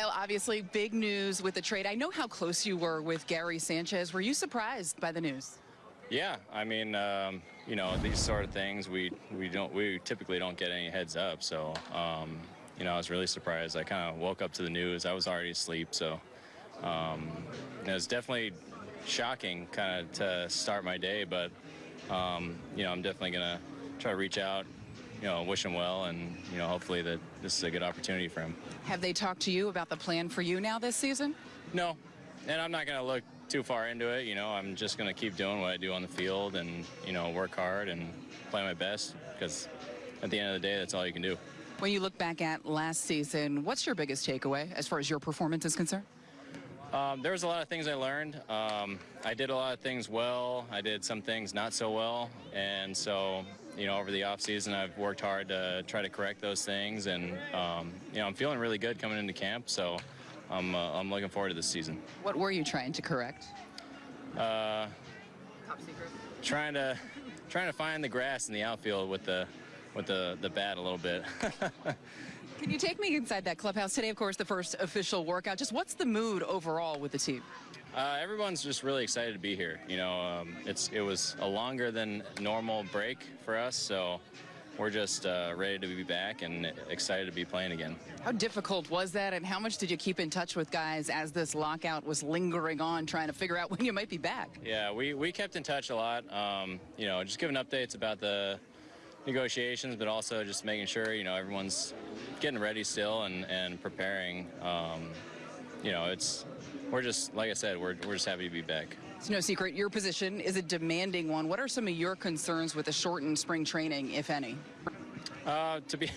Kyle, obviously, big news with the trade. I know how close you were with Gary Sanchez. Were you surprised by the news? Yeah, I mean, um, you know, these sort of things we we don't we typically don't get any heads up. So, um, you know, I was really surprised. I kind of woke up to the news. I was already asleep, so um, it was definitely shocking, kind of to start my day. But um, you know, I'm definitely gonna try to reach out, you know, wish him well, and you know, hopefully that this is a good opportunity for him. Have they talked to you about the plan for you now this season? No, and I'm not gonna look too far into it. You know, I'm just gonna keep doing what I do on the field, and you know, work hard and play my best because at the end of the day, that's all you can do. When you look back at last season, what's your biggest takeaway as far as your performance is concerned? Um, there was a lot of things I learned. Um, I did a lot of things well. I did some things not so well, and so you know, over the off season, I've worked hard to try to correct those things, and um, you know, I'm feeling really good coming into camp. So I'm uh, I'm looking forward to this season. What were you trying to correct? Uh, Top secret. trying to trying to find the grass in the outfield with the with the the bat a little bit. Can you take me inside that clubhouse today? Of course, the first official workout. Just what's the mood overall with the team? Uh, everyone's just really excited to be here. You know, um, it's it was a longer than normal break for us, so we're just uh, ready to be back and excited to be playing again. How difficult was that, and how much did you keep in touch with guys as this lockout was lingering on, trying to figure out when you might be back? Yeah, we, we kept in touch a lot. Um, you know, just giving updates about the negotiations, but also just making sure you know everyone's getting ready still and and preparing. Um, you know, it's we're just like I said, we're we're just happy to be back. It's no secret your position is a demanding one. What are some of your concerns with the shortened spring training, if any? Uh, to be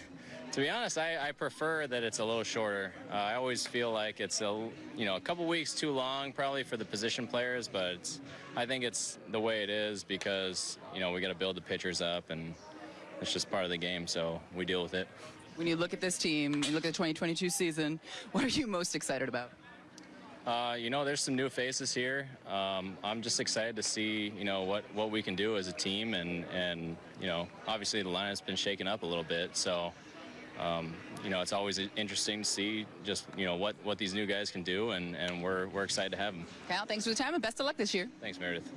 to be honest, I, I, prefer that it's a little shorter. Uh, I always feel like it's a you know a couple weeks too long probably for the position players, but I think it's the way it is because you know we got to build the pitchers up and it's just part of the game, so we deal with it. When you look at this team, you look at the 2022 season, what are you most excited about? Uh, you know, there's some new faces here. Um, I'm just excited to see, you know, what, what we can do as a team, and and you know, obviously the line has been shaken up a little bit, so. Um, you know, it's always interesting to see just, you know, what, what these new guys can do, and, and we're, we're excited to have them. Cal, thanks for the time, and best of luck this year. Thanks, Meredith.